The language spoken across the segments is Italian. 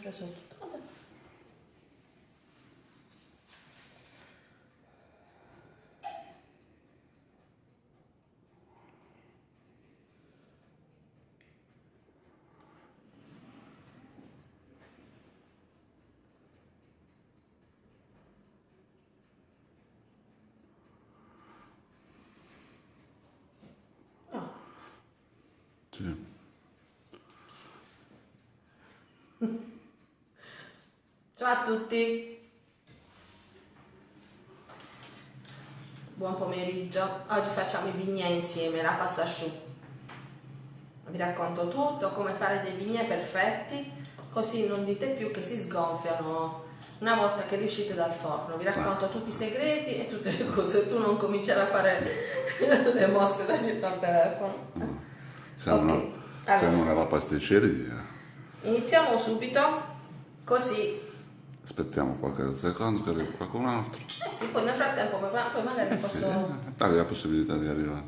preso tutto. Vabbè. No. Sì. Ciao a tutti. Buon pomeriggio. Oggi facciamo i bignè insieme, la pasta asciutta. Vi racconto tutto, come fare dei bignè perfetti, così non dite più che si sgonfiano una volta che riuscite dal forno. Vi racconto tutti i segreti e tutte le cose. Tu non cominciare a fare le mosse da dietro al telefono. Siamo, Ok, una- siamo allora. nella pasticceria. Iniziamo subito, così Aspettiamo qualche secondo che arrivi qualcun altro. Eh sì, poi nel frattempo poi, poi magari Eh sì, posso... eh, dai la possibilità di arrivare.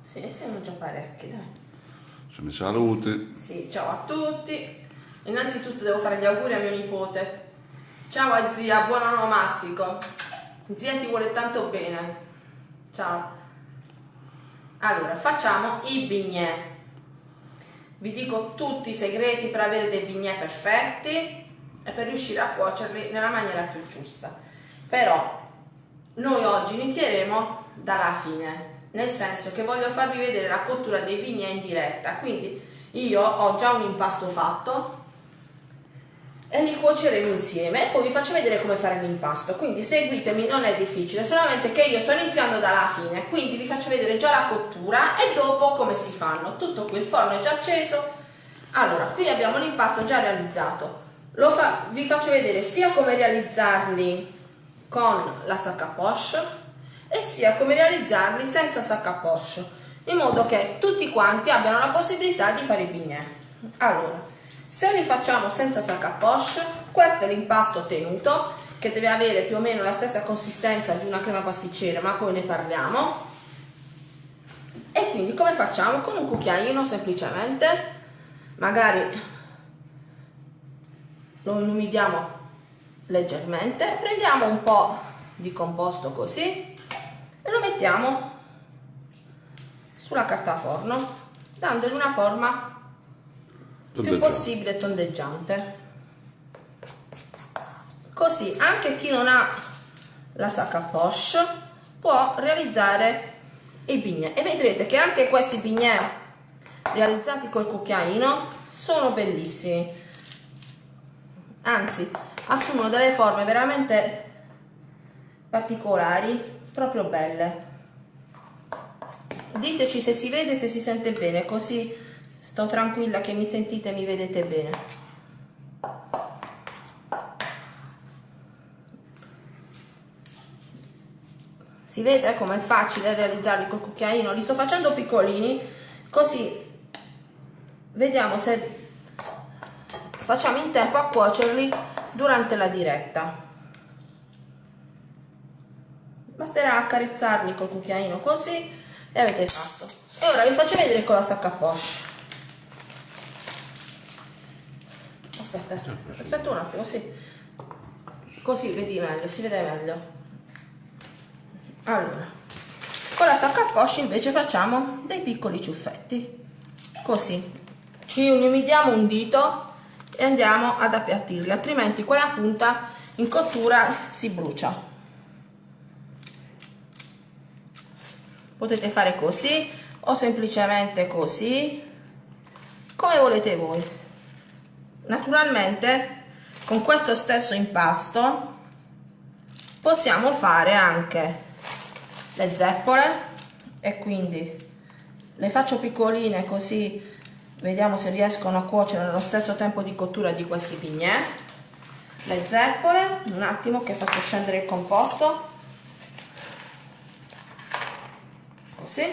Sì, siamo già parecchi, dai. Ci mi saluti. Sì, ciao a tutti. Innanzitutto devo fare gli auguri a mio nipote. Ciao a zia, buon onomastico. Zia ti vuole tanto bene. Ciao. Allora, facciamo i bignè. Vi dico tutti i segreti per avere dei bignè perfetti e per riuscire a cuocerli nella maniera più giusta. Però noi oggi inizieremo dalla fine, nel senso che voglio farvi vedere la cottura dei bignè in diretta. Quindi io ho già un impasto fatto e li cuoceremo insieme e poi vi faccio vedere come fare l'impasto. Quindi seguitemi, non è difficile, solamente che io sto iniziando dalla fine, quindi vi faccio vedere già la cottura e dopo come si fanno. Tutto qui, il forno è già acceso. Allora, qui abbiamo l'impasto già realizzato. Fa- vi faccio vedere sia come realizzarli con la sac à poche e sia come realizzarli senza sac à poche, in modo che tutti quanti abbiano la possibilità di fare i bignè. Allora, se li facciamo senza sac à poche, questo è l'impasto ottenuto, che deve avere più o meno la stessa consistenza di una crema pasticcera, ma poi ne parliamo. E quindi come facciamo? Con un cucchiaino semplicemente, magari lo inumidiamo leggermente, prendiamo un po' di composto così e lo mettiamo sulla carta forno, dandogli una forma più possibile tondeggiante. Così anche chi non ha la sac à poche può realizzare i bignè e vedrete che anche questi bignè realizzati col cucchiaino sono bellissimi anzi assumono delle forme veramente particolari proprio belle. Diteci se si vede se si sente bene così sto tranquilla che mi sentite e mi vedete bene. Si vede come è facile realizzarli col cucchiaino? Li sto facendo piccolini così vediamo se facciamo in tempo a cuocerli durante la diretta. Basterà accarezzarli col cucchiaino così e avete fatto. E ora vi faccio vedere con la sacca poche aspetta aspetta un attimo sì. Così vedi meglio si vede meglio. Allora con la sacca poche invece facciamo dei piccoli ciuffetti. Così. Ci umidiamo un dito e andiamo ad appiattirli altrimenti quella punta in cottura si brucia. Potete fare così o semplicemente così come volete voi. Naturalmente con questo stesso impasto possiamo fare anche le zeppole e quindi le faccio piccoline così vediamo se riescono a cuocere nello stesso tempo di cottura di questi bignè le zeppole un attimo che faccio scendere il composto. Così.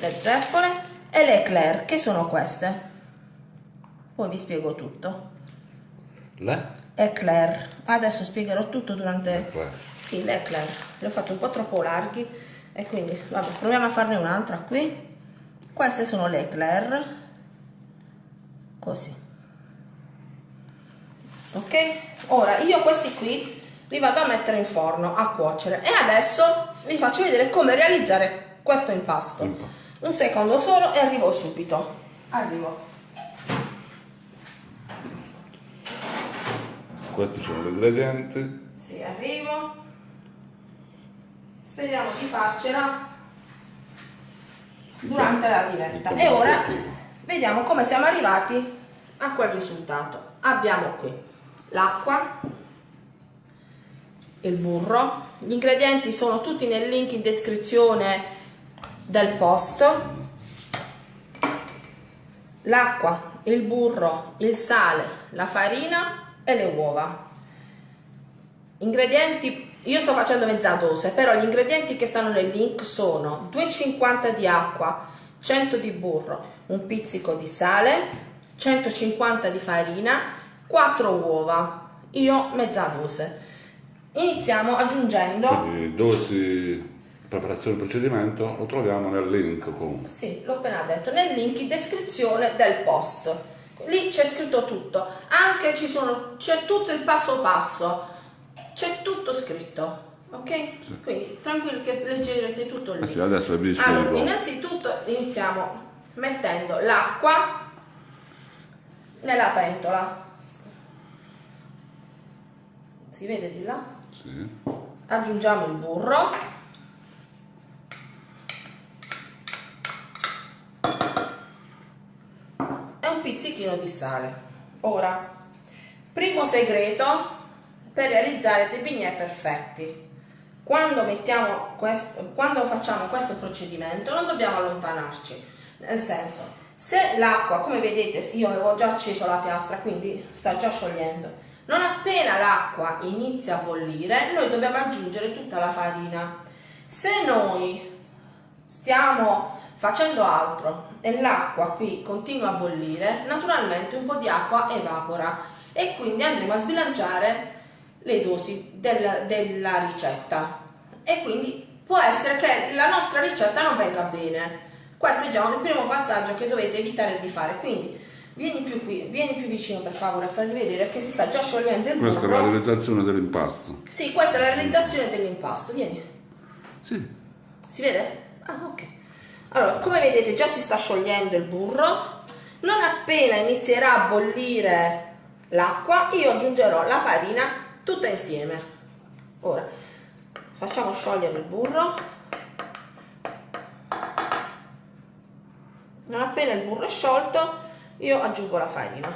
Le zeppole e le eclair che sono queste? Poi vi spiego tutto. Le? eclair. Adesso spiegherò tutto durante Eclair. sì le eclair. Le ho fatto un po' troppo larghi. E quindi vabbè proviamo a farne un'altra qui. Queste sono le eclair così. Ok? Ora io questi qui li vado a mettere in forno a cuocere. E adesso vi faccio vedere come realizzare questo impasto, Impasto. un secondo solo e arrivo subito. Arrivo. Questi sono gli ingredienti. sì arrivo. Speriamo di farcela durante la diretta. E ora vediamo come siamo arrivati a quel risultato. Abbiamo qui l'acqua il burro. Gli ingredienti sono tutti nel link in descrizione del post. L'acqua il burro il sale la farina e le uova. Ingredienti io sto facendo mezza dose però gli ingredienti che stanno nel link sono 250 di acqua 100 di burro un pizzico di sale 150 di farina 4 uova io mezza dose. Iniziamo aggiungendo. Quindi dosi, preparazione del procedimento lo troviamo nel link comunque. sì l'ho appena detto nel link in descrizione del post. Lì c'è scritto tutto. Anche ci sono c'è tutto il passo passo. C'è tutto scritto ok? Quindi tranquilli che leggerete tutto lì. Eh sì, adesso è allora, innanzitutto iniziamo mettendo l'acqua nella pentola. Si vede di là? Sì. aggiungiamo il burro. E un pizzichino di sale. Ora primo segreto per realizzare dei bignè perfetti. Quando mettiamo questo quando facciamo questo procedimento non dobbiamo allontanarci nel senso se l'acqua come vedete io avevo già acceso la piastra quindi sta già sciogliendo. Non appena l'acqua inizia a bollire noi dobbiamo aggiungere tutta la farina. Se noi stiamo facendo altro e l'acqua qui continua a bollire naturalmente un po' di acqua evapora e quindi andremo a sbilanciare le dosi del- della ricetta. E quindi può essere che la nostra ricetta non venga bene questo è già il primo passaggio che dovete evitare di fare quindi vieni più qui vieni più vicino per favore a farvi vedere che si sta già sciogliendo il Questa è la realizzazione dell'impasto. sì questa è la realizzazione dell'impasto vieni Sì. si vede? Ah, ok. Allora, come vedete già si sta sciogliendo il burro. Non appena inizierà a bollire l'acqua, io aggiungerò la farina tutta insieme. Ora, facciamo sciogliere il burro. Non appena il burro è sciolto, io aggiungo la farina.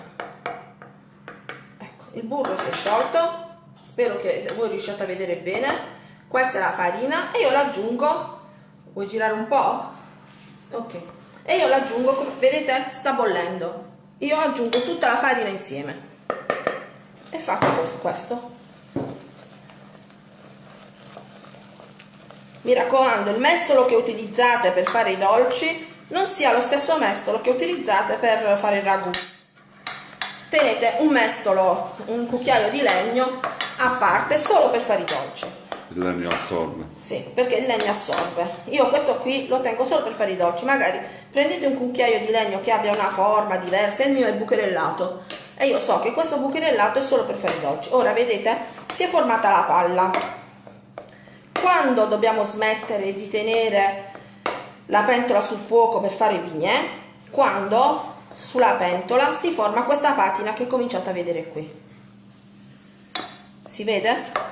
Ecco, il burro si è sciolto. Spero che voi riusciate a vedere bene. Questa è la farina e io l'aggiungo. Vuoi girare un po'? Ok. E io l'aggiungo, come vedete, sta bollendo. Io aggiungo tutta la farina insieme. E faccio questo. Mi raccomando, il mestolo che utilizzate per fare i dolci non sia lo stesso mestolo che utilizzate per fare il ragù. Tenete un mestolo, un cucchiaio di legno a parte solo per fare i dolci. Il legno assorbe. Sì, perché il legno assorbe. Io questo qui lo tengo solo per fare i dolci. Magari prendete un cucchiaio di legno che abbia una forma diversa, il mio è bucherellato. E io so che questo bucherellato è solo per fare i dolci. Ora vedete, si è formata la palla. Quando dobbiamo smettere di tenere la pentola sul fuoco per fare i bignè? Quando sulla pentola si forma questa patina che cominciate a vedere qui. Si vede?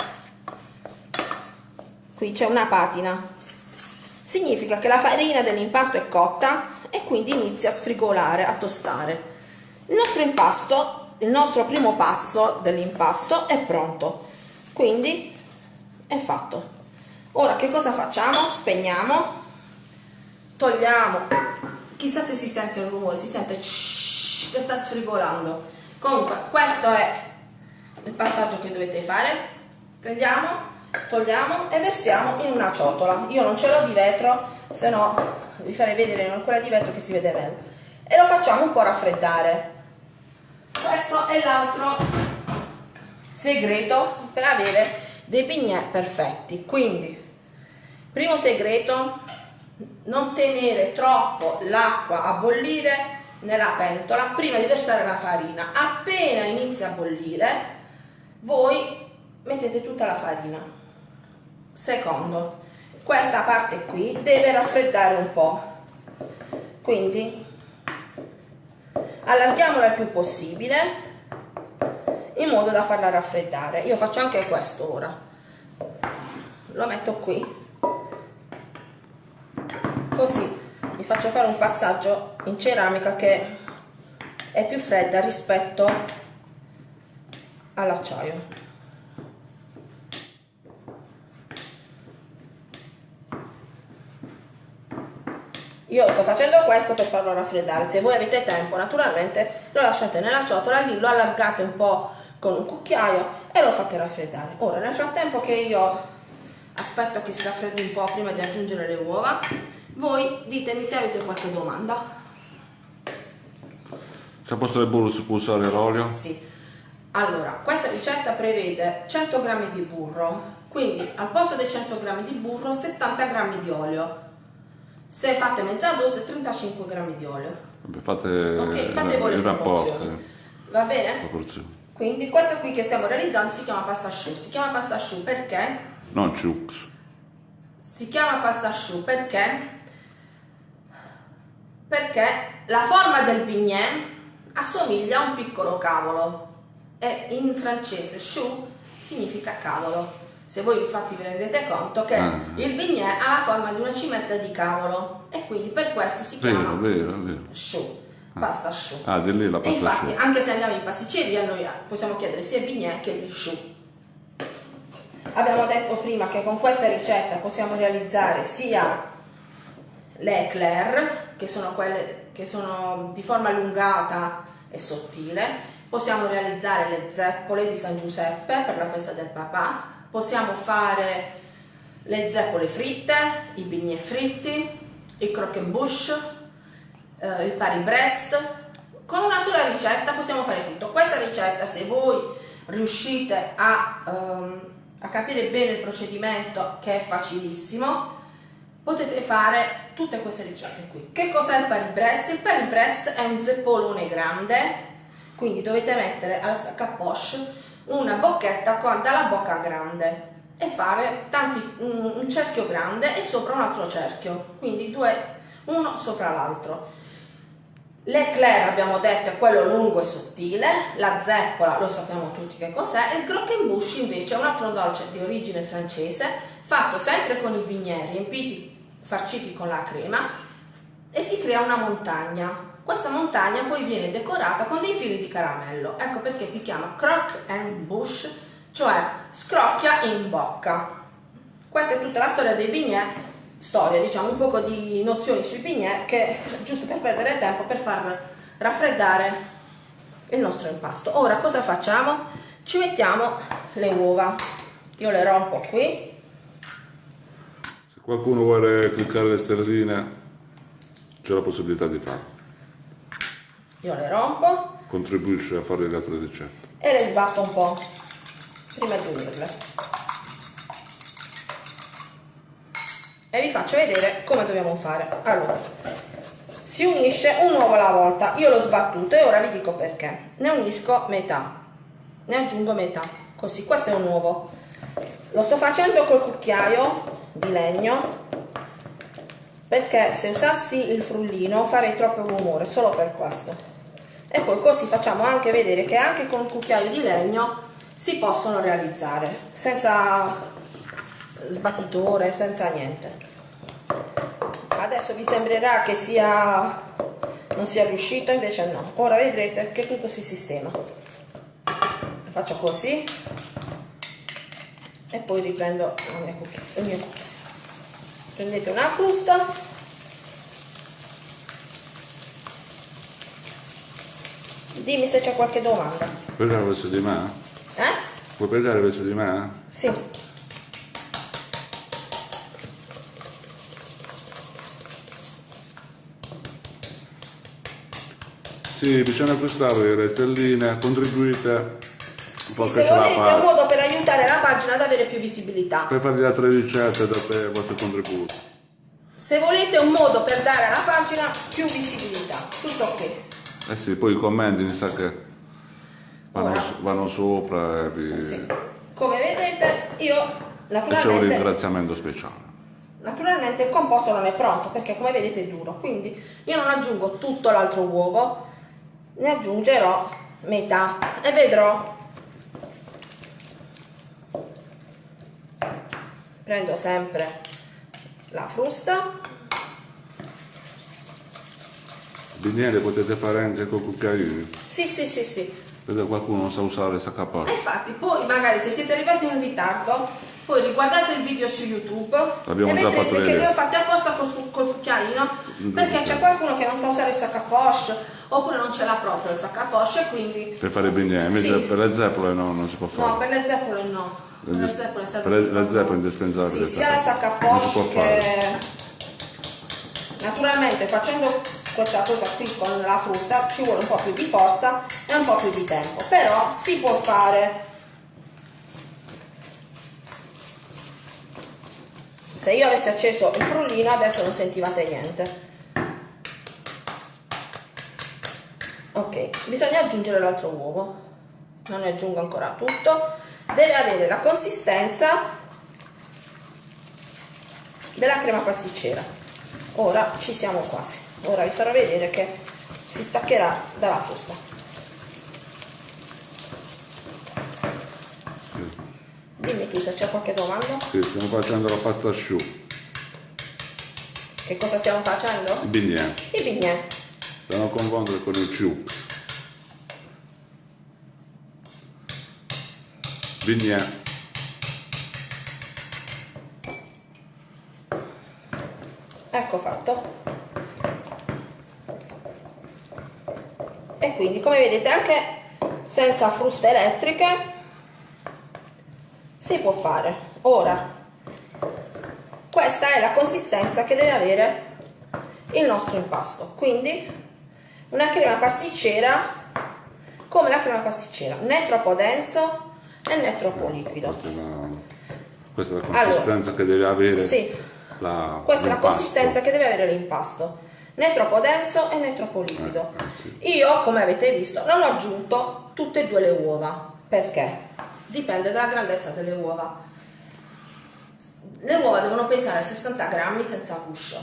qui c'è una patina significa che la farina dell'impasto è cotta e quindi inizia a sfrigolare a tostare il nostro impasto il nostro primo passo dell'impasto è pronto quindi è fatto ora che cosa facciamo spegniamo togliamo. Chissà se si sente il rumore si sente che sta sfrigolando. Comunque questo è il passaggio che dovete fare. Prendiamo togliamo e versiamo in una ciotola. Io non ce l'ho di vetro se no vi farei vedere quella di vetro che si vede meglio. E lo facciamo un po' raffreddare. Questo è l'altro segreto per avere dei bignè perfetti. Quindi primo segreto non tenere troppo l'acqua a bollire nella pentola prima di versare la farina. Appena inizia a bollire, voi mettete tutta la farina. Secondo, questa parte qui deve raffreddare un po'. Quindi allarghiamola il più possibile in modo da farla raffreddare. Io faccio anche questo ora. Lo metto qui. Così vi faccio fare un passaggio in ceramica che è più fredda rispetto all'acciaio. Io sto facendo questo per farlo raffreddare, se voi avete tempo naturalmente lo lasciate nella ciotola, lì lo allargate un po' con un cucchiaio e lo fate raffreddare. Ora nel frattempo che io aspetto che si raffreddi un po' prima di aggiungere le uova, voi ditemi se avete qualche domanda. Se posto del burro si può usare l'olio? Sì. Allora, questa ricetta prevede 100 g di burro, quindi al posto dei 100 g di burro 70 g di olio se fate mezza dose 35 grammi di olio. Vabbè, fate, ok, fate voi le proporzioni. Va bene? Quindi questa qui che stiamo realizzando si chiama pasta asciù. Si chiama pasta asciù perché? Non chux. Si chiama pasta asciù perché? Perché la forma del bignè assomiglia a un piccolo cavolo e in francese chou significa cavolo. Se voi infatti vi rendete conto che ah. il bignè ha la forma di una cimetta di cavolo e quindi per questo si chiama vero, vero, vero. chou, ah. pasta chou. Ah, di lì la pasta e infatti, chou. anche se andiamo in pasticceria noi possiamo chiedere sia il bignè che il chou. Abbiamo detto prima che con questa ricetta possiamo realizzare sia le eclair, che sono quelle che sono di forma allungata e sottile, possiamo realizzare le zeppole di San Giuseppe per la festa del papà, possiamo fare le zeppole fritte, i bignè fritti, i croquembouche, eh, il pari breast. Con una sola ricetta possiamo fare tutto. Questa ricetta, se voi riuscite a, ehm, a capire bene il procedimento, che è facilissimo, potete fare tutte queste ricette qui. Che cos'è il pari breast? Il pari breast è un zeppolone grande, quindi dovete mettere al sac à poche una bocchetta con, dalla bocca grande e fare tanti, un, un cerchio grande e sopra un altro cerchio, quindi due, uno sopra l'altro. L'eclair abbiamo detto è quello lungo e sottile, la zeppola lo sappiamo tutti che cos'è, il croquembouche invece è un altro dolce di origine francese fatto sempre con i bignè riempiti, farciti con la crema e si crea una montagna questa montagna poi viene decorata con dei fili di caramello, ecco perché si chiama crock and bush, cioè scrocchia in bocca. Questa è tutta la storia dei bignè, storia diciamo un po' di nozioni sui bignè che giusto per perdere tempo per far raffreddare il nostro impasto. Ora cosa facciamo? Ci mettiamo le uova, io le rompo qui. Se qualcuno vuole cliccare le sterline c'è la possibilità di farlo. Io le rompo. Contribuisce a fare le altre ricette. E le sbatto un po' prima di unirle. E vi faccio vedere come dobbiamo fare. Allora si unisce un uovo alla volta. Io l'ho sbattuto e ora vi dico perché. Ne unisco metà. Ne aggiungo metà. Così questo è un uovo. Lo sto facendo col cucchiaio di legno perché se usassi il frullino farei troppo rumore solo per questo. E poi così facciamo anche vedere che anche con un cucchiaio di legno si possono realizzare senza sbattitore, senza niente. Adesso vi sembrerà che sia non sia riuscito invece no. Ora vedrete che tutto si sistema. Faccio così e poi riprendo il mio cucchiaio prendete una frusta Dimmi se c'è qualche domanda. Puoi prendere verso di me? Eh? Puoi prendere verso di me? Sì. Sì, bisogna acquistare le stelline, contribuite. Se volete è un modo per aiutare la pagina ad avere più visibilità. Per fare le altre ricette date il vostro contributo. Se volete un modo per dare alla pagina più visibilità, tutto qui. Eh sì, poi i commenti mi sa che vanno, Ora. vanno sopra e vi... Sì. Come vedete io e c'è un naturalmente, ringraziamento speciale. naturalmente il composto non è pronto perché come vedete è duro, quindi io non aggiungo tutto l'altro uovo, ne aggiungerò metà e vedrò. Prendo sempre la frusta, le potete fare anche con cucchiaini. sì sì sì sì, Vedete qualcuno non sa usare il saccaporto. E infatti, poi magari se siete arrivati in ritardo, poi riguardate il video su YouTube L'abbiamo e vedrete che li ho fatti apposta col, col cucchiaino perché c'è qualcuno che non sa usare il poche oppure non ce l'ha proprio il a poche per Per fare bignè, invece Sì. per le zeppole no, non si può fare. no, per le zeppole no. Per le zeppole serve Per le- più le farlo. zeppole è indispensabile Sì, sia la fare. sacca a Non si può che naturalmente facendo questa cosa qui con la frutta ci vuole un po' più di forza e un po' più di tempo, però si può fare. Se io avessi acceso il frullino adesso non sentivate niente. Ok, bisogna aggiungere l'altro uovo. Non ne aggiungo ancora tutto. Deve avere la consistenza della crema pasticcera. Ora ci siamo quasi. Ora vi farò vedere che si staccherà dalla frusta. Dimmi tu se c'è qualche domanda. Sì, stiamo facendo la pasta asciutta, Che cosa stiamo facendo? i bignè. I bignè. Da non confondere con il ciup. Bignè. Ecco fatto. E quindi come vedete anche senza fruste elettriche si può fare. Ora, questa è la consistenza che deve avere il nostro impasto. Quindi una crema pasticcera come la crema pasticcera, né troppo denso e né troppo liquido. Questa è la, questa è la consistenza che deve avere Sì. la, Questa è la consistenza che deve avere l'impasto, né troppo denso e né troppo liquido. Eh, sì. Io, come avete visto, non ho aggiunto tutte e due le uova. Perché? Dipende dalla grandezza delle uova. Le uova devono pesare 60 grammi senza guscio,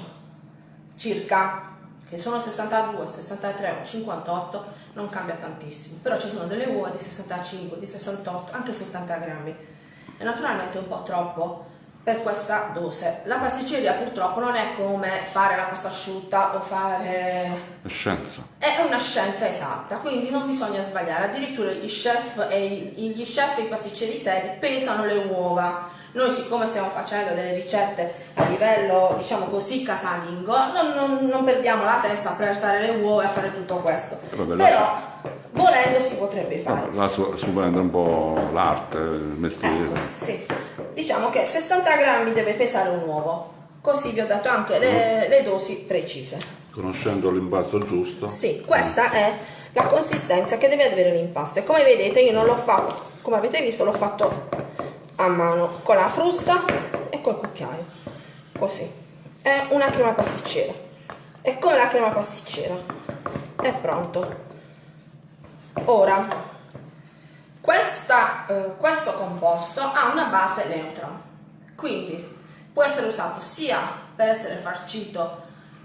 circa, che sono 62, 63 o 58, non cambia tantissimo. Però ci sono delle uova di 65, di 68, anche 70 grammi. E naturalmente è un po' troppo per questa dose. La pasticceria purtroppo non è come fare la pasta asciutta o fare È scienza. è una scienza esatta, quindi non bisogna sbagliare. Addirittura gli chef e gli chef e i pasticceri seri pesano le uova. Noi, siccome stiamo facendo delle ricette a livello, diciamo così, casalingo, non, non- non perdiamo la testa a pesare le uova e a fare tutto questo. Vabbè, Però, volendo, si potrebbe fare. Vabbè, Là prende un po' l'arte, il mestiere. Ecco, sì. Diciamo che 60 grammi deve pesare un uovo. Così vi ho dato anche le, le dosi precise. Conoscendo l'impasto giusto. Sì, questa è la consistenza che deve avere l'impasto. E come vedete io non l'ho fatto, come avete visto l'ho fatto a mano, con la frusta e col cucchiaio. Così. È una crema pasticcera. È come la crema pasticcera. È pronto. Ora, questa, eh, questo composto ha una base neutra, quindi può essere usato sia per essere farcito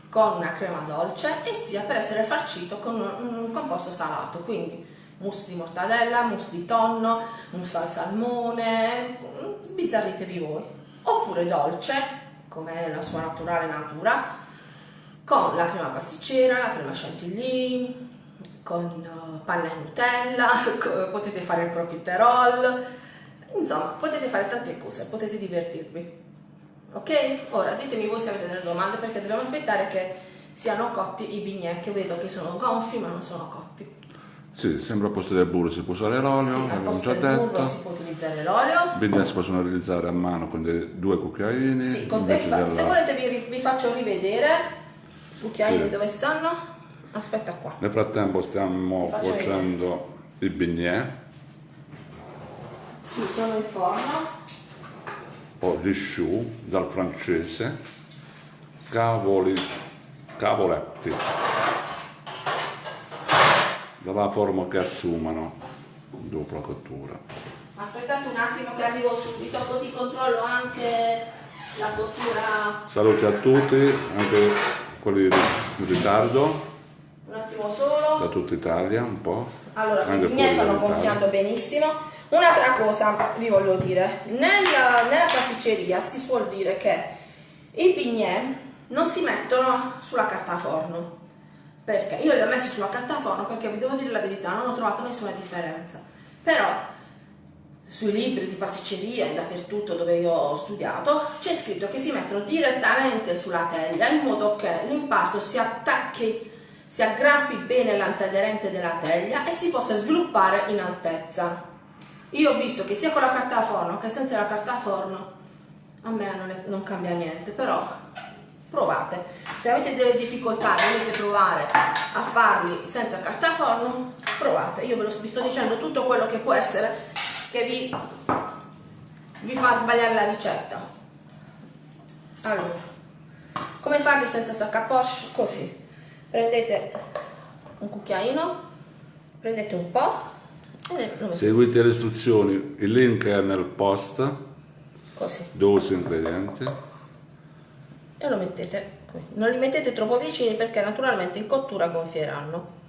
con una crema dolce e sia per essere farcito con un, un composto salato, quindi mousse di mortadella, mousse di tonno, mousse al salmone, sbizzarritevi voi, oppure dolce, come la sua naturale natura, con la crema pasticcera, la crema chantilly, con eh, panna e Nutella, potete fare il profiterol, insomma potete fare tante cose, potete divertirvi. Ok? Ora ditemi voi se avete delle domande perché dobbiamo aspettare che siano cotti i bignè che vedo che sono gonfi ma non sono cotti. Sì, sempre al posto del burro si può usare l'olio, Sì, l'abbiamo posto già del burro detto. si può utilizzare l'olio. I bignè si possono realizzare a mano con dei, due cucchiaini. Sì, con fa- della- se volete vi, vi faccio rivedere i cucchiaini Sì. dove stanno. Aspetta qua. Nel frattempo stiamo cuocendo i bignè, Sì, sono in forno. poi gli choux dal francese, cavoli, cavoletti. Dalla forma che assumono dopo la cottura. Aspettate un attimo che arrivo subito, così controllo anche la cottura. Saluti a tutti, anche quelli in ritardo, Un attimo solo. da tutta Italia un po'. Allora, anche i miei stanno gonfiando benissimo. Un'altra cosa vi voglio dire, nella, nella pasticceria si suol dire che i bignè non si mettono sulla carta forno. Perché? Io li ho messi sulla carta forno perché vi devo dire la verità, non ho trovato nessuna differenza. Però sui libri di pasticceria e dappertutto dove io ho studiato c'è scritto che si mettono direttamente sulla teglia in modo che l'impasto si attacchi, si aggrappi bene all'antiaderente della teglia e si possa sviluppare in altezza. Io ho visto che sia con la carta forno che senza la carta forno a me non, è- non cambia niente, però provate. Se avete delle difficoltà e volete provare a farli senza carta forno, provate. Io ve lo vi sto dicendo tutto quello che può essere che vi, vi fa sbagliare la ricetta. Allora, come farli senza sac à poche? Così. Prendete un cucchiaino, prendete un po' e Seguite le istruzioni, il link è nel post, così. dose ingredienti. E lo mettete qui. Non li mettete troppo vicini perché naturalmente in cottura gonfieranno.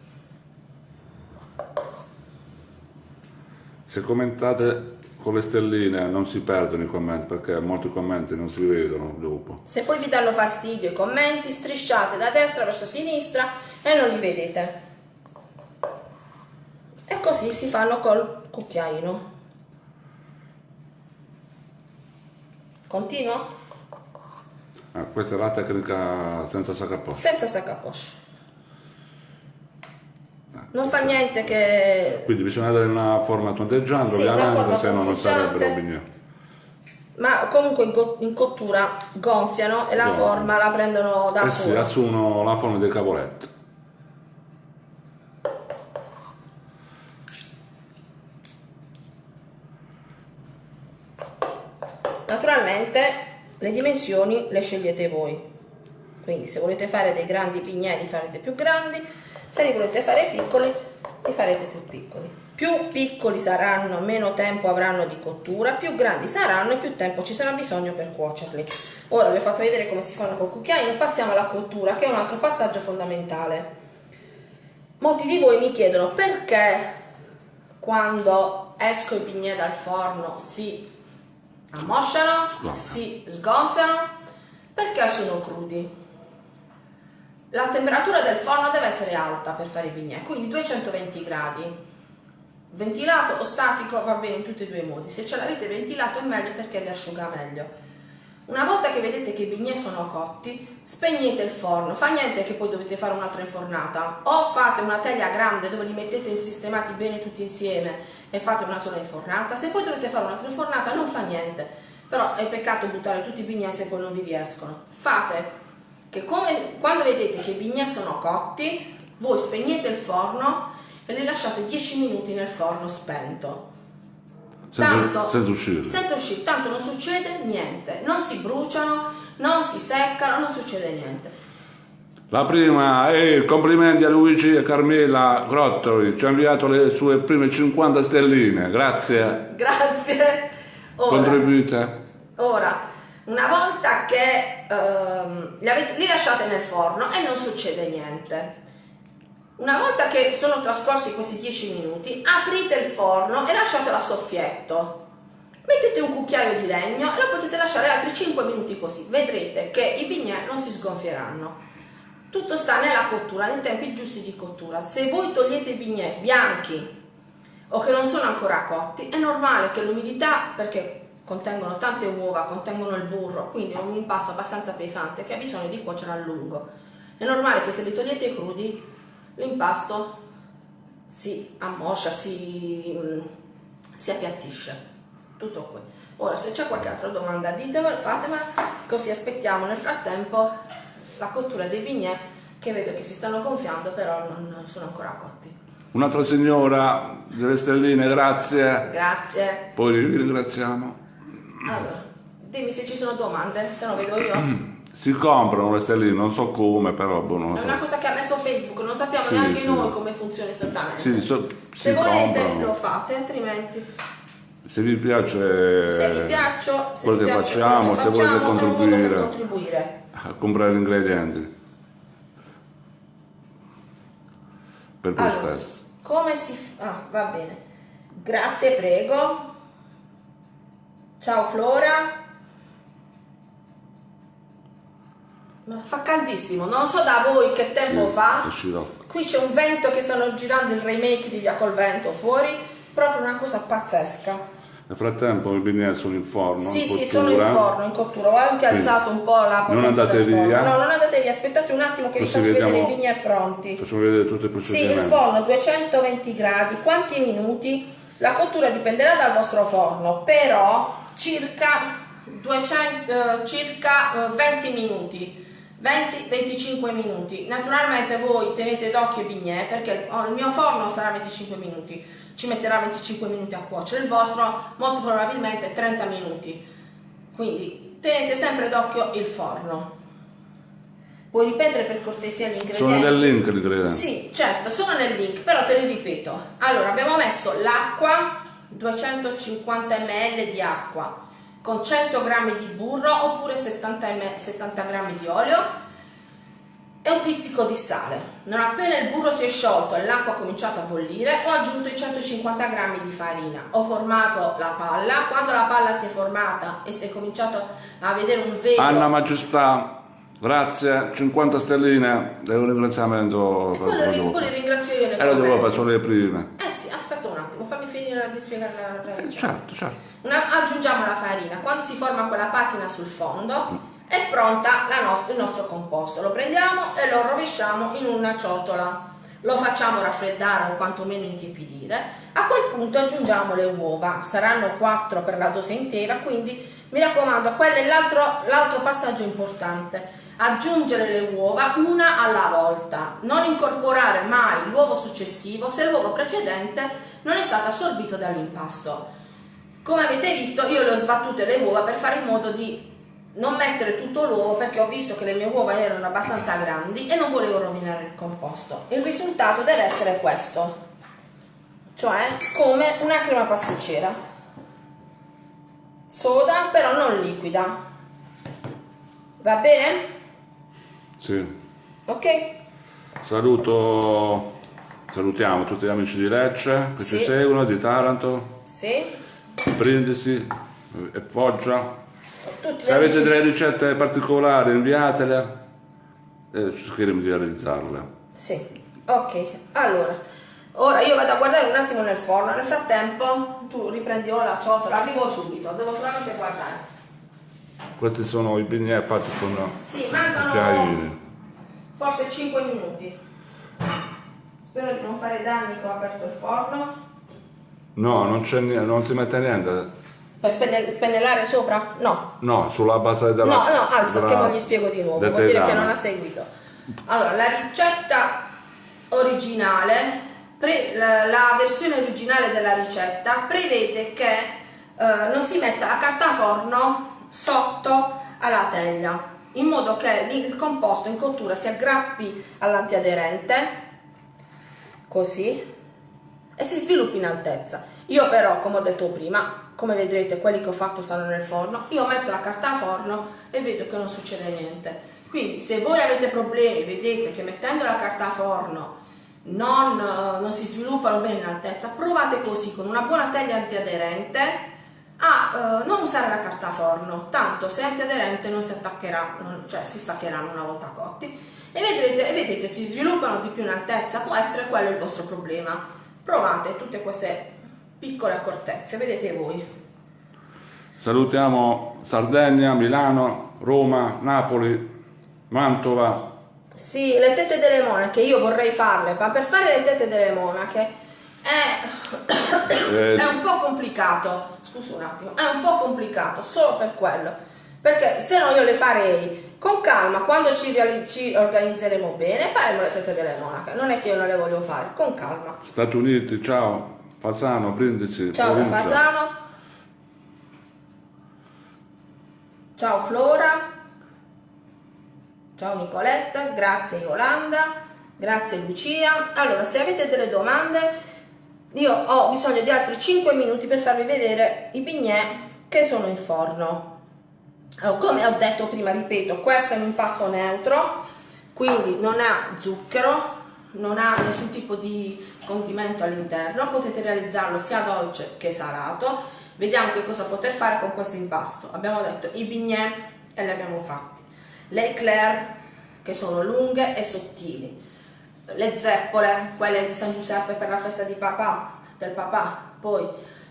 Se commentate con le stelline non si perdono i commenti perché molti commenti non si vedono dopo. Se poi vi danno fastidio i commenti, strisciate da destra verso sinistra e non li vedete. E così si fanno col cucchiaino. Continuo? Ah, questa è la tecnica senza saccaposto. Senza sac à poche. Non fa niente che Quindi bisogna dare una forma tondeggiante Sì, ovviamente, se no non sarebbero bignè. ma comunque in, co- in cottura gonfiano e la Gonfiano. forma la prendono da Eh sì, sola. assumono la forma dei cavoletti. Naturalmente le dimensioni le scegliete voi. Quindi se volete fare dei grandi pignelli farete più grandi, se li volete fare piccoli li farete più piccoli. Più piccoli saranno, meno tempo avranno di cottura, più grandi saranno e più tempo ci sarà bisogno per cuocerli. Ora vi ho fatto vedere come si fanno col cucchiaino, passiamo alla cottura che è un altro passaggio fondamentale. Molti di voi mi chiedono perché quando esco i bignè dal forno si ammosciano, Sgonfiano. si sgonfiano perché sono crudi. La temperatura del forno deve essere alta per fare i bignè, quindi 220 gradi. Ventilato o statico va bene in tutti e due i modi. Se ce l'avete ventilato è meglio perché li asciuga meglio. Una volta che vedete che i bignè sono cotti, spegnete il forno. Fa niente che poi dovete fare un'altra infornata. O fate una teglia grande dove li mettete sistemati bene tutti insieme e fate una sola infornata. Se poi dovete fare un'altra infornata non fa niente. Però è peccato buttare tutti i bignè se poi non vi riescono. Fate che come, quando vedete che i bignè sono cotti, voi spegnete il forno e li lasciate 10 minuti nel forno spento. Senza, senza uscire. Senza uscire, tanto non succede niente, non si bruciano, non si seccano, non succede niente. La prima, eh, complimenti a Luigi e Carmela Grottoli, ci ha inviato le sue prime 50 stelline, grazie, Grazie. Ora, contribuite. ora, una volta che ehm, li, avete- li lasciate nel forno e non succede niente. Una volta che sono trascorsi questi 10 minuti, aprite il forno e lasciatelo a soffietto. Mettete un cucchiaio di legno e lo potete lasciare altri 5 minuti così. Vedrete che i bignè non si sgonfieranno. Tutto sta nella cottura, nei tempi giusti di cottura. Se voi togliete i bignè bianchi o che non sono ancora cotti, è normale che l'umidità, perché contengono tante uova, contengono il burro, quindi è un impasto abbastanza pesante che ha bisogno di cuocere a lungo. È normale che se li togliete crudi, l'impasto si ammoscia, si, mm, si appiattisce. Tutto qui. Ora, se c'è qualche altra domanda, ditemela, fatemela, così aspettiamo nel frattempo la cottura dei bignè che vedo che si stanno gonfiando, però non non sono ancora cotti. Un'altra signora delle stelline, grazie, Grazie. poi vi ringraziamo. Allora, dimmi se ci sono domande, se no vedo io. Si comprano le stelline, non so come, però boh, non lo È so. una cosa che ha messo Facebook, non sappiamo Sì, neanche sì. noi come funziona esattamente. Sì, so- Se volete comprano. lo fate, altrimenti Se vi piace se vi piaccio, se quello vi che piace facciamo, se volete è contribuire contribuire. a comprare gli ingredienti per voi Allora, stessi. come si fa? Ah, va bene. Grazie, prego. Ciao Flora. Ma fa caldissimo, non so da voi che tempo Sì, fa. scirocco. Qui c'è un vento che stanno girando il remake di Via col vento fuori, proprio una cosa pazzesca. Nel frattempo i bignè sono in forno, Sì, in sì, sono in forno, in cottura. Ho anche Quindi, alzato un po' la non potenza andate del forno. via. No, non andate via, aspettate un attimo che vi Così faccio vedere i vediamo- bignè pronti. Facciamo vedere tutto il Sì, il procedimento. forno 220 gradi, quanti minuti? La cottura dipenderà dal vostro forno, però circa, 200, eh, circa eh, 20 minuti. 20-25 minuti. Naturalmente voi tenete d'occhio i bignè perché oh, il mio forno sarà 25 minuti, ci metterà 25 minuti a cuocere, il vostro molto probabilmente 30 minuti. Quindi tenete sempre d'occhio il forno. Puoi ripetere per cortesia gli ingredienti? Sono nel link gli ingredienti. Sì, certo, sono nel link, però te li ripeto. Allora, abbiamo messo l'acqua, 250 ml di acqua, con 100 g di burro oppure 70, ml 70 g di olio e un pizzico di sale. Non appena il burro si è sciolto e l'acqua ha cominciato a bollire, ho aggiunto i 150 g di farina. Ho formato la palla, quando la palla si è formata e si è cominciato a vedere un velo Anna Maestà, grazie, 50 stelline, è un ringraziamento per quello, quello ri- che quello ringrazio io nei E lo commenti. fare solo le prime. Eh sì, aspetta un attimo, fammi finire di spiegare la Eh, regola. certo, certo. Una- aggiungiamo la farina, quando si forma quella patina sul fondo è pronta la nost- il nostro composto. Lo prendiamo e lo rovesciamo in una ciotola. Lo facciamo raffreddare o quantomeno intiepidire. A quel punto aggiungiamo le uova, saranno 4 per la dose intera, quindi mi raccomando, quello è l'altro passaggio importante. Aggiungere le uova una alla volta, non incorporare mai l'uovo successivo se l'uovo precedente non è stato assorbito dall'impasto. Come avete visto io le ho sbattute le uova per fare in modo di non mettere tutto l'uovo perché ho visto che le mie uova erano abbastanza grandi e non volevo rovinare il composto. Il risultato deve essere questo, cioè come una crema pasticcera. Soda però non liquida. Va bene? Sì. Ok? Saluto, salutiamo tutti gli amici di Lecce che Sì. ci seguono, di Taranto, Sì. Brindisi e Foggia. Tutti Se avete delle ricette particolari inviatele e cercheremo di realizzarle. Sì, ok. Allora, ora io vado a guardare un attimo nel forno. Nel frattempo tu riprendi ora la ciotola. Arrivo subito, devo solamente guardare. Questi sono i bignè fatti con Sì, mancano forse 5 minuti. Spero di non fare danni che ho aperto il forno. No, non, non si mette niente. Per spenne- spennellare sopra? No. No, sulla base della... No, no, alza della- che non gli spiego di nuovo, vuol dire che non ha seguito. Allora, la ricetta originale, pre- la, la versione originale della ricetta prevede che eh, non si metta la carta forno sotto alla teglia, in modo che il composto in cottura si aggrappi all'antiaderente, così, e si sviluppi in altezza. Io però, come ho detto prima, come vedrete quelli che ho fatto stanno nel forno, io metto la carta a forno e vedo che non succede niente. Quindi se voi avete problemi, vedete che mettendo la carta a forno non, eh, non si sviluppano bene in altezza, provate così con una buona teglia antiaderente a eh, non usare la carta a forno, tanto se è antiaderente non si attaccherà, cioè si staccheranno una volta cotti e vedrete, vedete si sviluppano di più in altezza, può essere quello il vostro problema. Provate tutte queste piccole accortezze, vedete voi. Salutiamo Sardegna, Milano, Roma, Napoli, Mantova. Sì, le tette delle monache, io vorrei farle, ma per fare le tette delle monache è, Eh, è un po' complicato, scusa un attimo, è un po' complicato solo per quello, perché se no io le farei con calma, quando ci, ci organizzeremo bene faremo le tette delle monache, non è che io non le voglio fare, con calma. Stati Uniti, ciao. Fasano, Brindisi, Ciao provincia. Fasano, ciao Flora, Ciao Nicoletta, grazie Yolanda, grazie Lucia. Allora, se avete delle domande, io ho bisogno di altri 5 minuti per farvi vedere i bignè che sono in forno. Allora, come ho detto prima, ripeto, questo è un impasto neutro, quindi non ha zucchero, non ha nessun tipo di condimento all'interno, potete realizzarlo sia dolce che salato. Vediamo che cosa poter fare con questo impasto. Abbiamo detto i bignè e li abbiamo fatti. Le eclair che sono lunghe e sottili. Le zeppole, quelle di San Giuseppe per la festa di papà, del papà. Poi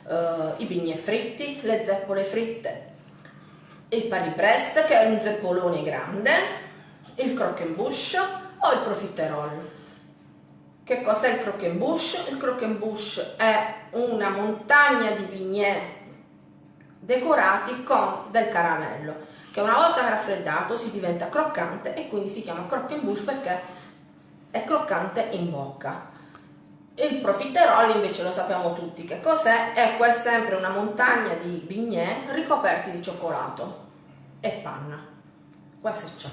eh, i bignè fritti, le zeppole fritte. Il pariprest che è un zeppolone grande, il croquembouche o il profiterol. Che cos'è il croquembouche? Il croquembouche è una montagna di bignè decorati con del caramello, che una volta raffreddato si diventa croccante e quindi si chiama croquembouche perché è croccante in bocca. Il profiterol invece lo sappiamo tutti che cos'è, è sempre una montagna di bignè ricoperti di cioccolato e panna. È ciò.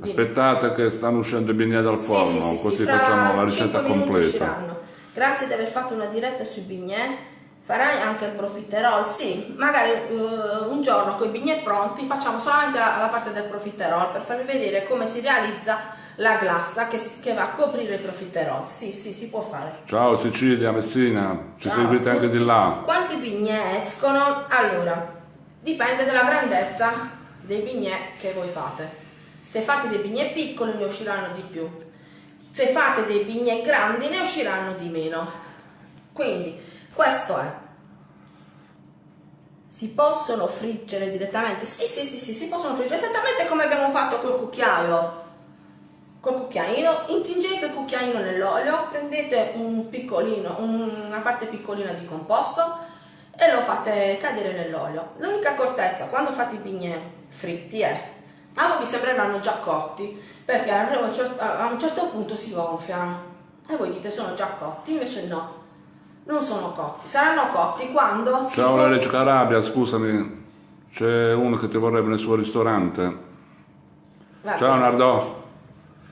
Aspettate che stanno uscendo i bignè dal forno, Sì, sì, sì, così facciamo la 5 ricetta completa. Grazie di aver fatto una diretta sui bignè. Farai anche il profiterol? Sì, magari eh, un giorno con i bignè pronti facciamo solamente la, la parte del profiterol per farvi vedere come si realizza la glassa che, che va a coprire il profiterol. Sì, sì, si può fare. Ciao Sicilia, Messina, ci Ciao. seguite anche di là. Quanti bignè escono? Allora, dipende dalla grandezza dei bignè che voi fate. Se fate dei bignè piccoli ne usciranno di più. Se fate dei bignè grandi ne usciranno di meno. Quindi, questo è. Si possono friggere direttamente? Sì, sì, sì, sì, si possono friggere esattamente come abbiamo fatto col cucchiaio. Col cucchiaino, intingete il cucchiaino nell'olio, prendete un piccolino, una parte piccolina di composto e lo fate cadere nell'olio. L'unica accortezza quando fate i bignè fritti è, a voi vi sembreranno già cotti, perché a un certo, a un certo punto si gonfiano. E voi dite sono già cotti, invece no, non sono cotti. Saranno cotti quando Ciao gon- Reggio Carabia, scusami, c'è uno che ti vorrebbe nel suo ristorante. Vabbè. Ciao Nardò.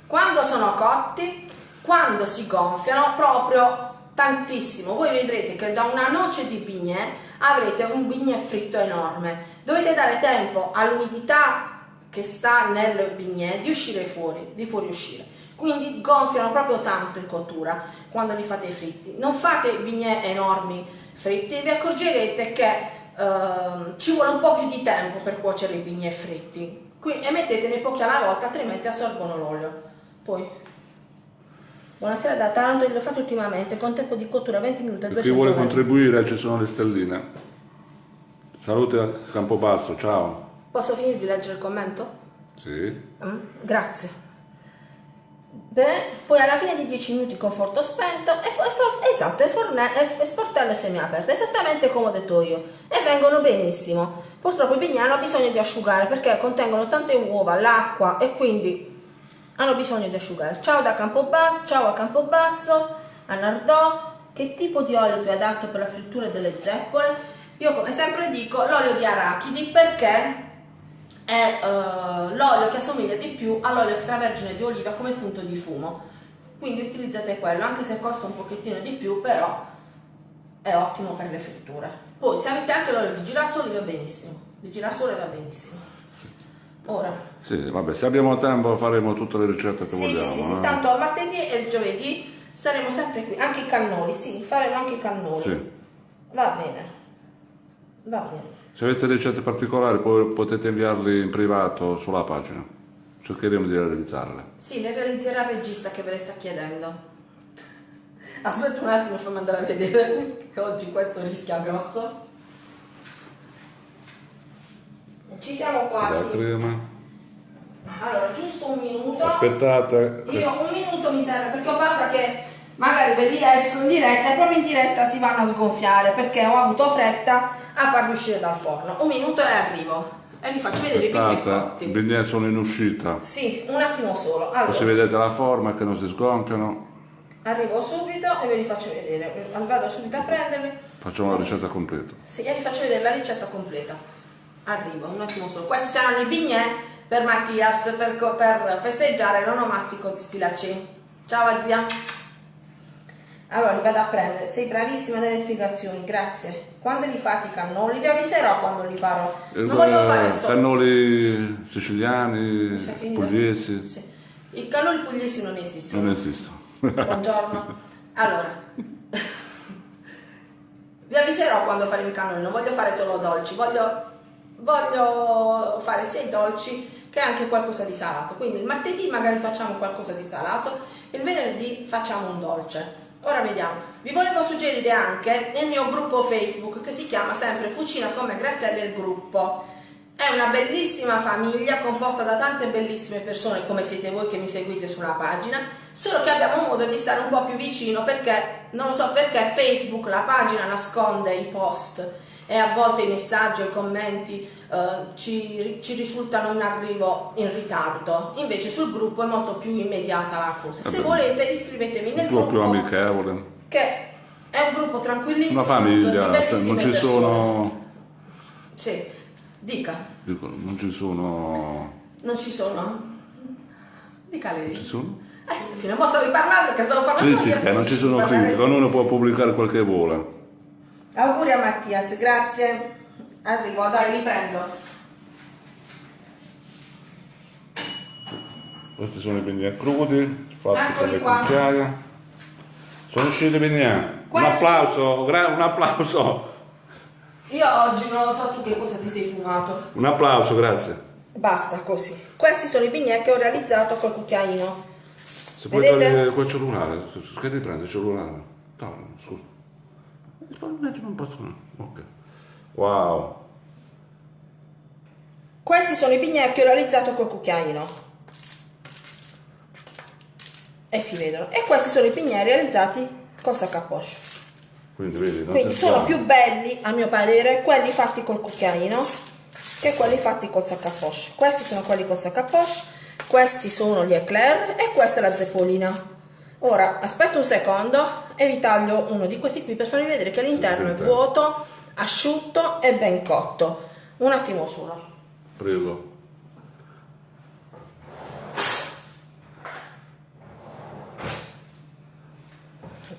Quando sono cotti, quando si gonfiano proprio tantissimo, voi vedrete che da una noce di bignè avrete un bignè fritto enorme. Dovete dare tempo all'umidità che sta nel bignè di uscire fuori, di fuoriuscire. Quindi gonfiano proprio tanto in cottura quando li fate fritti. Non fate bignè enormi fritti, vi accorgerete che ehm, ci vuole un po' più di tempo per cuocere i bignè fritti. Qui, e mettetene pochi alla volta, altrimenti assorbono l'olio. Poi, buonasera da Taranto, l'ho fatto ultimamente con tempo di cottura 20 minuti e Chi 200 vuole gradi. contribuire ci sono le stelline. Salute a Campobasso, ciao. Posso finire di leggere il commento? Sì. Mm, grazie. Bene, poi alla fine di 10 minuti con forno spento e esatto, e, forne- e- e sportello semiaperto, esattamente come ho detto io, e vengono benissimo. Purtroppo i bignè hanno bisogno di asciugare perché contengono tante uova, l'acqua e quindi hanno bisogno di asciugare. Ciao da Campobasso, ciao a Campobasso, a Nardò. Che tipo di olio più adatto per la frittura delle zeppole? Io come sempre dico l'olio di arachidi perché è eh, l'olio che assomiglia di più all'olio extravergine di oliva come punto di fumo. Quindi utilizzate quello, anche se costa un pochettino di più, però è ottimo per le fritture. Poi se avete anche l'olio di girasole va benissimo. Di girasole va benissimo. Ora, Sì, vabbè, se abbiamo tempo faremo tutte le ricette che sì, vogliamo. sì, sì, sì, eh. tanto il martedì e il giovedì saremo sempre qui, anche i cannoli, sì, faremo anche i cannoli. Sì. Va bene. Va bene. Se avete ricette particolari potete inviarli in privato sulla pagina. Cercheremo di realizzarle. Sì, le realizzerà il regista che ve le sta chiedendo. Aspetta un attimo, fammi andare a vedere, che oggi questo rischia grosso. Ci siamo La quasi. crema. Allora, giusto un minuto. Aspettate. Io un minuto mi serve perché ho paura che magari ve li esco in diretta e proprio in diretta si vanno a sgonfiare perché ho avuto fretta a farli uscire dal forno. Un minuto e arrivo. E vi faccio vedere i Aspettate, i cotti. bignè sono in uscita. Sì, un attimo solo. Così Allora, vedete la forma che non si sgonfiano. arrivo subito e ve li faccio vedere. Vado subito a prenderli. Facciamo la ricetta completa. Sì, e vi faccio vedere la ricetta completa. Arrivo, un attimo solo. Questi saranno i bignè per Mattias per, per festeggiare l'onomastico di Spilacci. Ciao zia. Allora li vado a prendere, sei bravissima nelle spiegazioni, grazie. Quando li fate i cannoli? Vi avviserò quando li farò. Non voglio fare solo. Cannoli siciliani, pugliesi, Sì. I cannoli pugliesi non esistono. non esistono. Buongiorno. Allora, vi avviserò quando faremo i cannoli, non voglio fare solo dolci, voglio, voglio fare sia i dolci che anche qualcosa di salato. Quindi il martedì magari facciamo qualcosa di salato, il venerdì facciamo un dolce. Ora vediamo. Vi volevo suggerire anche il mio gruppo Facebook che si chiama sempre Cucina come Graziella il gruppo. È una bellissima famiglia composta da tante bellissime persone come siete voi che mi seguite sulla pagina, solo che abbiamo modo di stare un po' più vicino perché non lo so perché Facebook la pagina nasconde i post e a volte i messaggi o i commenti eh, ci, ci risultano in arrivo in ritardo. Invece sul gruppo è molto più immediata la cosa. Se Vabbè. volete iscrivetevi nel Un po' più gruppo amichevole. che è un gruppo tranquillissimo. Una famiglia, cioè, non ci persone. sono. Sì, dica. dico, non ci sono. Non ci sono? Dica lei. Ci sono? Eh, fino a mo stavi parlando che stavo parlando Critiche, io, non ci sono critiche, ognuno può pubblicare quel che vuole. Auguri a Mattias, grazie. Arrivo, dai, li prendo. Questi sono i bignè crudi, fatti con Eccoli le qua. cucchiaie. Sono usciti i bignè. Un applauso, un applauso, Io oggi non lo so tu che cosa ti sei fumato. un applauso, grazie. Basta così. Questi sono i bignè che ho realizzato col cucchiaino. Se puoi Vedete? togliere quel cellulare, che ti prende il cellulare? No, scusa. Mettilo un po' su. Ok. Wow. Questi sono i ho realizzato col cucchiaino. E si vedono. E questi sono i bignè realizzati col sac à poche. Quindi vedi, Quindi sono più belli, a mio parere, quelli fatti col cucchiaino che quelli fatti col sac à poche. Questi sono quelli col sac à poche, questi sono gli eclair e questa è la zeppolina. Ora, aspetta un secondo e vi taglio uno di questi qui per farvi vedere che l'interno è vuoto, asciutto e ben cotto. Un attimo solo. Prego.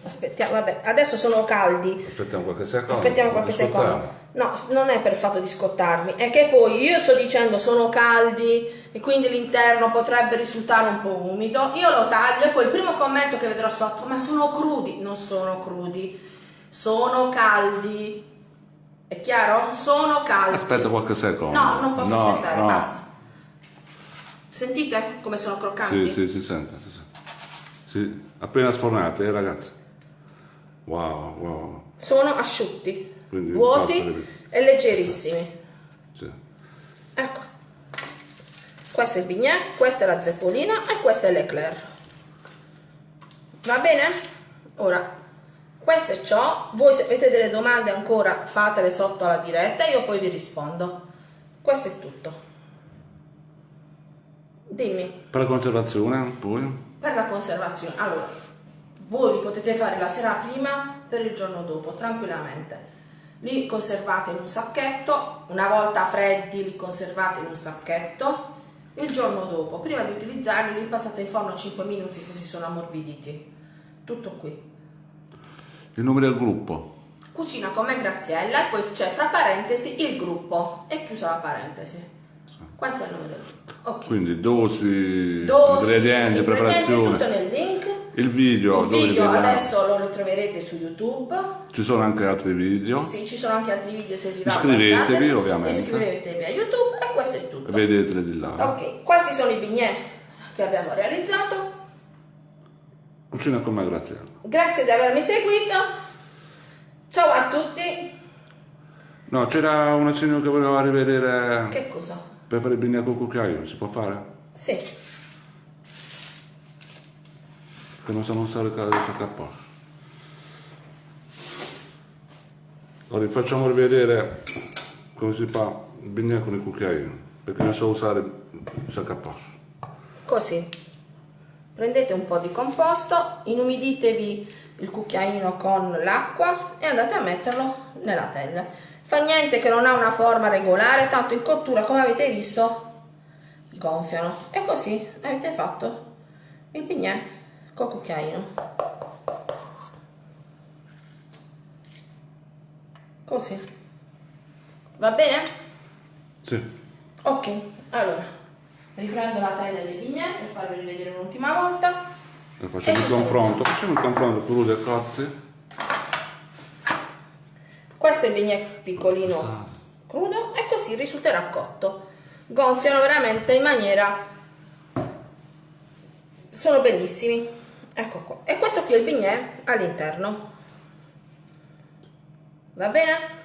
Aspettiamo, vabbè, adesso sono caldi. Aspettiamo qualche secondo. Aspettiamo qualche secondo. No, non è per il fatto di scottarmi, è che poi io sto dicendo sono caldi e quindi l'interno potrebbe risultare un po' umido. Io lo taglio e poi il primo commento che vedrò sotto, ma sono crudi. Non sono crudi, sono caldi. È chiaro? Sono caldi. Aspetta qualche secondo. No, non posso No, aspettare, no. basta. Sentite come sono croccanti? Sì, sì, si sente. Si sente. Sì, appena sfornate, eh, ragazzi. Wow, wow. Sono asciutti, Quindi vuoti e leggerissimi. Sì. Ecco, questo è il bignè, questa è la zeppolina e questa è l'eclair. Va bene? Ora, questo è ciò. Voi se avete delle domande ancora fatele sotto alla diretta e io poi vi rispondo. Questo è tutto. Dimmi, Per la conservazione, poi? per la conservazione. Allora, voi li potete fare la sera prima per il giorno dopo, tranquillamente. Li conservate in un sacchetto, una volta freddi li conservate in un sacchetto, il giorno dopo, prima di utilizzarli, li passate in forno 5 minuti se si sono ammorbiditi. Tutto qui. Il nome del gruppo. Cucina come Graziella e poi c'è fra parentesi il gruppo e chiusa la parentesi. Questo è il nome del gruppo. Ok. Quindi dosi, Dosi, ingredienti, preparazione. tutto nel link. Il video, Il video adesso lo ritroverete su YouTube. Ci sono anche altri video. Sì, ci sono anche altri video se vi va Iscrivetevi, ovviamente. Iscrivetevi a YouTube e questo è tutto. Vedeteli di là. Ok, questi sono i bignè che abbiamo realizzato. Cucina con me, Graziella. Grazie di avermi seguito. Ciao a tutti. No, c'era una signora che voleva rivedere Che cosa? per fare il bignè col cucchiaio. Si può fare? Sì, Che non sanno usare il sacco a posto. Allora, facciamo rivedere come si fa il bignè con il cucchiaio. Perché non so usare il sacco a posto. così. Prendete un po' di composto, inumiditevi il cucchiaino con l'acqua e andate a metterlo nella teglia. Fa niente che non ha una forma regolare, tanto in cottura, come avete visto, gonfiano e così avete fatto il bignè con cucchiaino così va bene? Sì. ok allora riprendo la taglia dei bignè per farvi rivedere un'ultima volta E facciamo il confronto. Facciamo il confronto crudi e cotti. questo è il bignè piccolino crudo e così risulterà cotto gonfiano veramente in maniera sono bellissimi ecco qua e questo qui è il bignè all'interno va bene?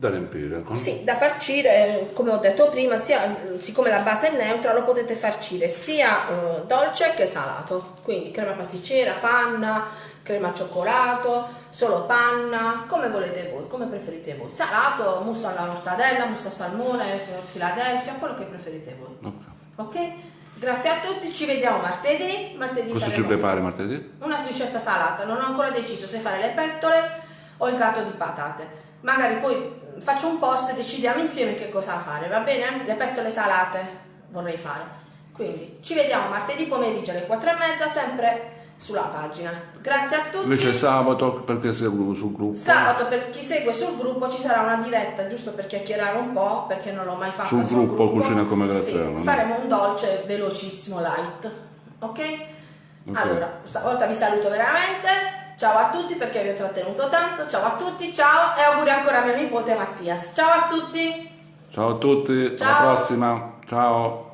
Da riempire. Con... Sì, da farcire, come ho detto prima, sia, siccome la base è neutra, lo potete farcire sia eh, dolce che salato. Quindi crema pasticcera, panna, crema al cioccolato, solo panna, come volete voi, come preferite voi. Salato, mousse alla mortadella, mousse al salmone, Philadelphia, quello che preferite voi. Ok. Ok? Grazie a tutti, ci vediamo martedì. martedì Cosa ci prepari martedì? Una ricetta salata, non ho ancora deciso se fare le pettole o il gatto di patate. Magari poi faccio un post e decidiamo insieme che cosa fare, va bene? Le pettole salate vorrei fare. Quindi ci vediamo martedì pomeriggio alle 4 e mezza, sempre sulla pagina. Grazie a tutti. Invece sabato perché seguo sul gruppo. Sabato per chi segue sul gruppo ci sarà una diretta giusto per chiacchierare un po' perché non l'ho mai fatto Sul gruppo Cucina come Graziano, Sì, faremo un dolce velocissimo light. Ok? Allora, stavolta vi saluto veramente. Ciao a tutti perché vi ho trattenuto tanto. Ciao a tutti, ciao e auguri ancora a mio nipote Mattias. Ciao a tutti. Ciao a tutti, Ciao. alla prossima. Ciao.